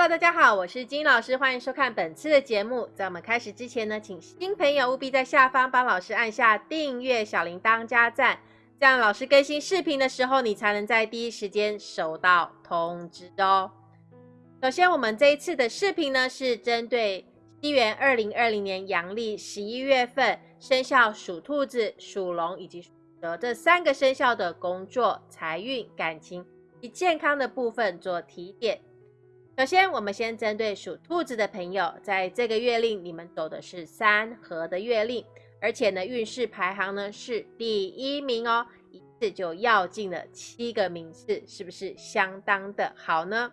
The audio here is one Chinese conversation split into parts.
Hello，大家好，我是金老师，欢迎收看本次的节目。在我们开始之前呢，请新朋友务必在下方帮老师按下订阅、小铃铛、加赞，这样老师更新视频的时候，你才能在第一时间收到通知哦。首先，我们这一次的视频呢，是针对西元二零二零年阳历十一月份生肖属兔子、属龙以及属蛇这三个生肖的工作、财运、感情及健康的部分做提点。首先，我们先针对属兔子的朋友，在这个月令，你们走的是三合的月令，而且呢，运势排行呢是第一名哦，一次就要进了七个名次，是不是相当的好呢？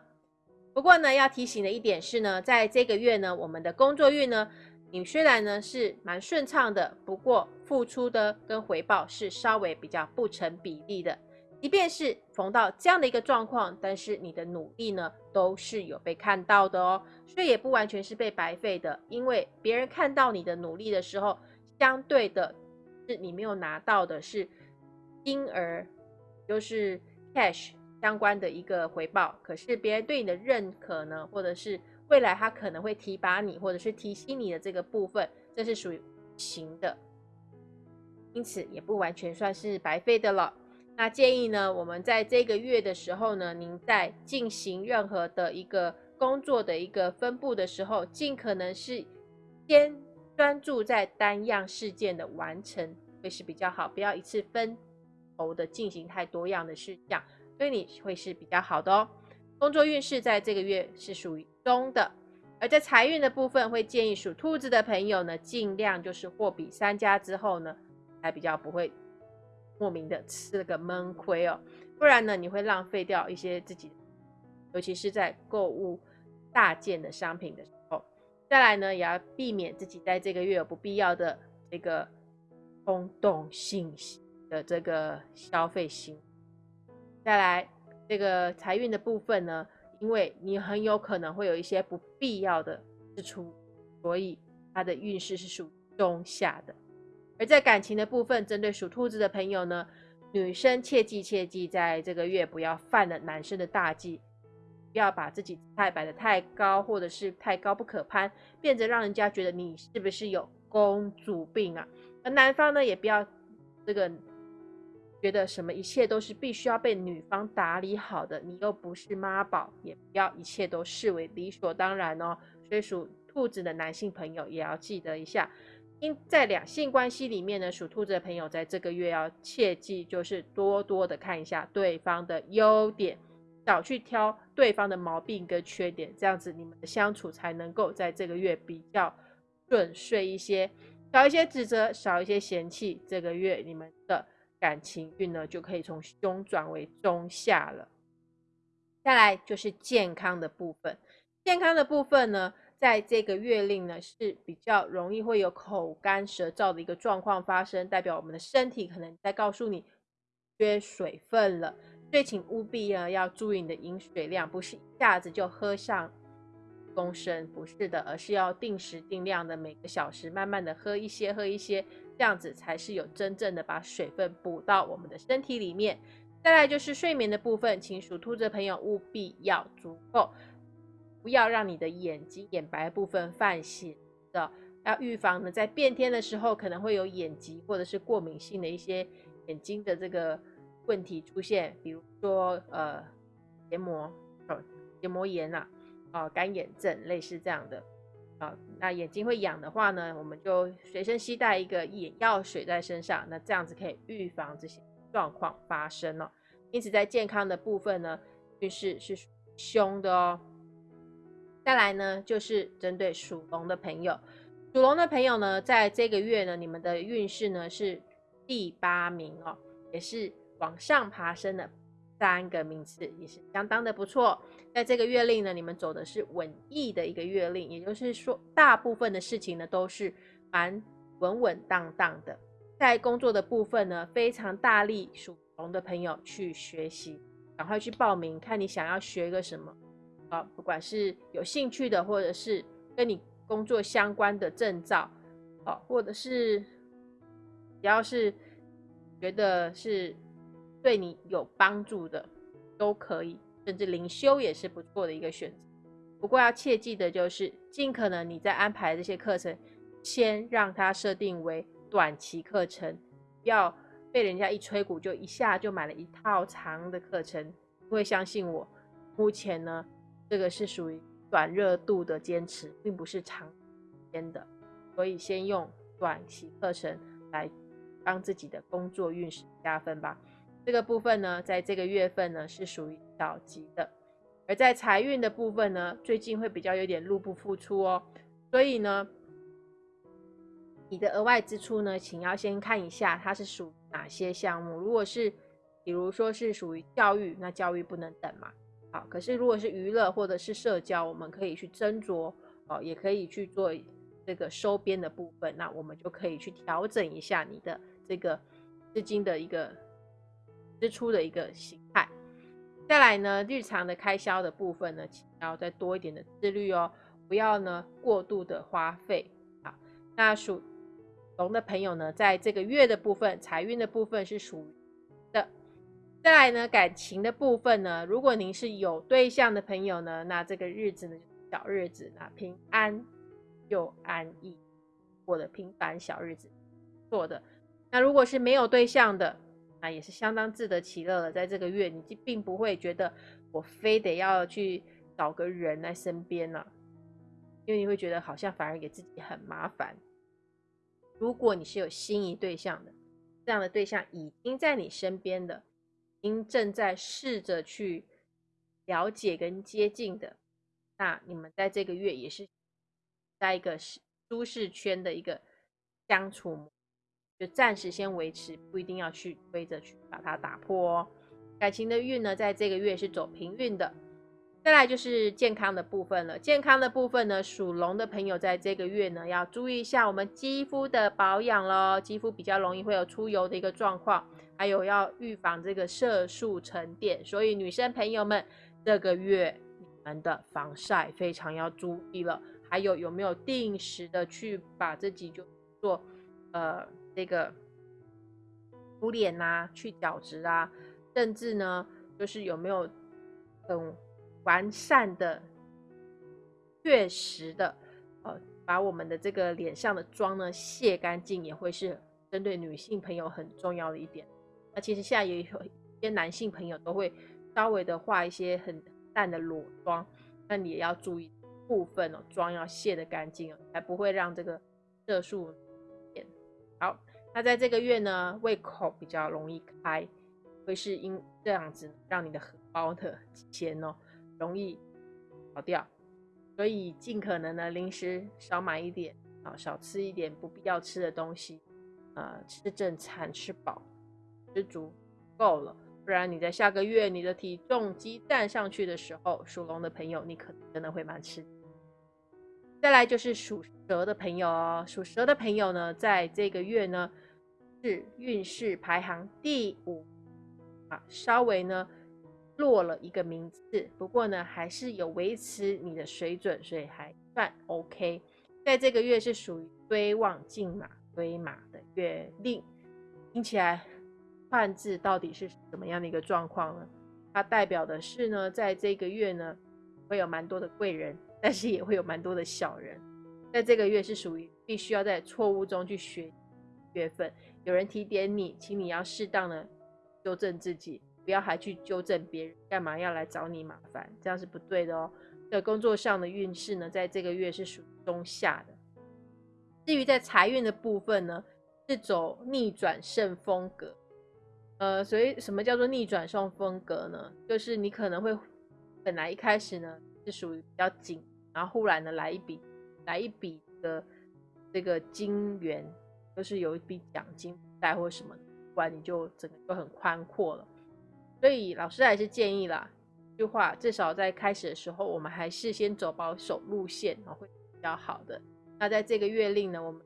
不过呢，要提醒的一点是呢，在这个月呢，我们的工作运呢，你虽然呢是蛮顺畅的，不过付出的跟回报是稍微比较不成比例的。即便是逢到这样的一个状况，但是你的努力呢，都是有被看到的哦，所以也不完全是被白费的。因为别人看到你的努力的时候，相对的是你没有拿到的是金儿，就是 cash 相关的一个回报。可是别人对你的认可呢，或者是未来他可能会提拔你，或者是提醒你的这个部分，这是属于行的，因此也不完全算是白费的了。那建议呢，我们在这个月的时候呢，您在进行任何的一个工作的一个分布的时候，尽可能是先专注在单样事件的完成，会是比较好，不要一次分头的进行太多样的事项，对你会是比较好的哦。工作运势在这个月是属于中的，而在财运的部分，会建议属兔子的朋友呢，尽量就是货比三家之后呢，才比较不会。莫名的吃了个闷亏哦，不然呢，你会浪费掉一些自己，尤其是在购物大件的商品的时候。再来呢，也要避免自己在这个月有不必要的这个冲动性的这个消费心。再来，这个财运的部分呢，因为你很有可能会有一些不必要的支出，所以它的运势是属中下的。而在感情的部分，针对属兔子的朋友呢，女生切记切记，在这个月不要犯了男生的大忌，不要把自己太摆的太高，或者是太高不可攀，变得让人家觉得你是不是有公主病啊？而男方呢，也不要这个觉得什么一切都是必须要被女方打理好的，你又不是妈宝，也不要一切都视为理所当然哦。所以属兔子的男性朋友也要记得一下。在两性关系里面呢，属兔子的朋友在这个月要切记，就是多多的看一下对方的优点，少去挑对方的毛病跟缺点，这样子你们的相处才能够在这个月比较顺遂一些，少一些指责，少一些嫌弃，这个月你们的感情运呢就可以从凶转为中下了。再来就是健康的部分，健康的部分呢。在这个月令呢，是比较容易会有口干舌燥的一个状况发生，代表我们的身体可能在告诉你缺水分了，所以请务必呢要注意你的饮水量，不是一下子就喝上公升，不是的，而是要定时定量的每个小时慢慢的喝一些，喝一些，这样子才是有真正的把水分补到我们的身体里面。再来就是睡眠的部分，请属兔的朋友务必要足够。不要让你的眼睛眼白部分泛血的，要预防呢，在变天的时候可能会有眼疾或者是过敏性的一些眼睛的这个问题出现，比如说呃结膜哦结膜炎呐，啊干眼症类似这样的啊，那眼睛会痒的话呢，我们就随身携带一个眼药水在身上，那这样子可以预防这些状况发生哦。因此在健康的部分呢，运势是凶的哦。再来呢，就是针对属龙的朋友，属龙的朋友呢，在这个月呢，你们的运势呢是第八名哦，也是往上爬升的三个名次，也是相当的不错。在这个月令呢，你们走的是稳意的一个月令，也就是说，大部分的事情呢都是蛮稳稳当当的。在工作的部分呢，非常大力属龙的朋友去学习，赶快去报名，看你想要学个什么。不管是有兴趣的，或者是跟你工作相关的证照，啊，或者是只要是觉得是对你有帮助的，都可以，甚至灵修也是不错的一个选择。不过要切记的就是，尽可能你在安排这些课程，先让它设定为短期课程，不要被人家一吹鼓就一下就买了一套长的课程。因为相信我，目前呢，这个是属于短热度的坚持，并不是长时间的，所以先用短期课程来帮自己的工作运势加分吧。这个部分呢，在这个月份呢是属于小吉的，而在财运的部分呢，最近会比较有点入不敷出哦，所以呢，你的额外支出呢，请要先看一下它是属于哪些项目。如果是，比如说是属于教育，那教育不能等嘛。好，可是如果是娱乐或者是社交，我们可以去斟酌哦，也可以去做这个收编的部分，那我们就可以去调整一下你的这个资金的一个。支出的一个形态，再来呢，日常的开销的部分呢，请要再多一点的自律哦，不要呢过度的花费。好，那属龙的朋友呢，在这个月的部分，财运的部分是属于。再来呢，感情的部分呢，如果您是有对象的朋友呢，那这个日子呢，小日子，啊平安又安逸过的平凡小日子，做的。那如果是没有对象的，那也是相当自得其乐了。在这个月，你并不会觉得我非得要去找个人在身边了，因为你会觉得好像反而给自己很麻烦。如果你是有心仪对象的，这样的对象已经在你身边的，已经正在试着去了解跟接近的，那你们在这个月也是在一个舒适圈的一个相处。就暂时先维持，不一定要去追着去把它打破哦。感情的运呢，在这个月是走平运的。再来就是健康的部分了。健康的部分呢，属龙的朋友在这个月呢，要注意一下我们肌肤的保养喽。肌肤比较容易会有出油的一个状况，还有要预防这个色素沉淀。所以女生朋友们，这个月你们的防晒非常要注意了。还有有没有定时的去把自己就做呃。这个敷脸啊，去角质啊，甚至呢，就是有没有很完善的、确实的，呃，把我们的这个脸上的妆呢卸干净，也会是针对女性朋友很重要的一点。那其实现在也有一些男性朋友都会稍微的画一些很淡的裸妆，那你也要注意部分哦，妆要卸的干净哦，才不会让这个色素变。好，那在这个月呢，胃口比较容易开，会是因这样子让你的荷包的钱哦容易跑掉，所以尽可能的零食少买一点啊，少吃一点不必要吃的东西，呃，吃正餐吃饱，吃足够了，不然你在下个月你的体重激战上去的时候，属龙的朋友你可能真的会蛮吃。再来就是属蛇的朋友哦，属蛇的朋友呢，在这个月呢是运势排行第五啊，稍微呢落了一个名次，不过呢还是有维持你的水准，所以还算 OK。在这个月是属于追望进马追马的月令，听起来汉字到底是什么样的一个状况呢？它代表的是呢，在这个月呢会有蛮多的贵人。但是也会有蛮多的小人，在这个月是属于必须要在错误中去学月份。有人提点你，请你要适当的纠正自己，不要还去纠正别人，干嘛要来找你麻烦？这样是不对的哦。在工作上的运势呢，在这个月是属于中下的。至于在财运的部分呢，是走逆转胜风格。呃，所以什么叫做逆转胜风格呢？就是你可能会本来一开始呢是属于比较紧。然后忽然呢来一笔，来一笔的这个金元，就是有一笔奖金带或什么，不然你就整个就很宽阔了。所以老师还是建议啦，一句话，至少在开始的时候，我们还是先走保守路线啊，会比较好的。那在这个月令呢，我们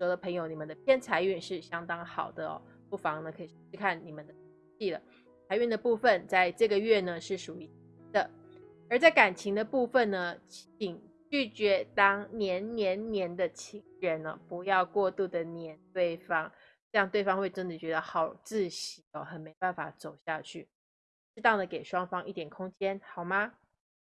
有的朋友，你们的偏财运是相当好的哦，不妨呢可以试看你们的记了。财运的部分，在这个月呢是属于的。而在感情的部分呢，请拒绝当黏黏黏的情人呢，不要过度的黏对方，这样对方会真的觉得好窒息哦，很没办法走下去。适当的给双方一点空间，好吗？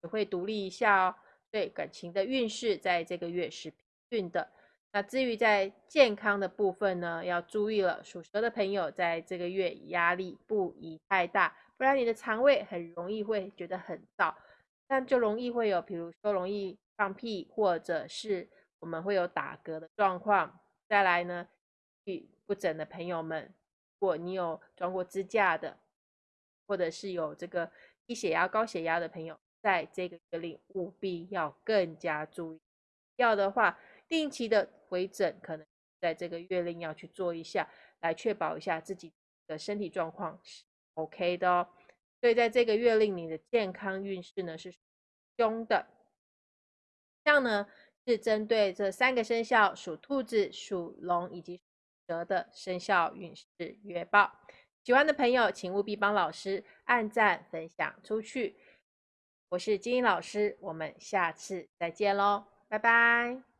也会独立一下哦。对感情的运势，在这个月是平运的。那至于在健康的部分呢，要注意了。属蛇的朋友在这个月压力不宜太大，不然你的肠胃很容易会觉得很燥，那就容易会有，比如说容易放屁，或者是我们会有打嗝的状况。再来呢，不整的朋友们，如果你有装过支架的，或者是有这个低血压、高血压的朋友。在这个月令务必要更加注意，要的话定期的回诊，可能在这个月令要去做一下，来确保一下自己的身体状况是 OK 的哦。所以在这个月令，你的健康运势呢是凶的。这样呢是针对这三个生肖：属兔子、属龙以及蛇的生肖运势月报。喜欢的朋友，请务必帮老师按赞、分享出去。我是金英老师，我们下次再见喽，拜拜。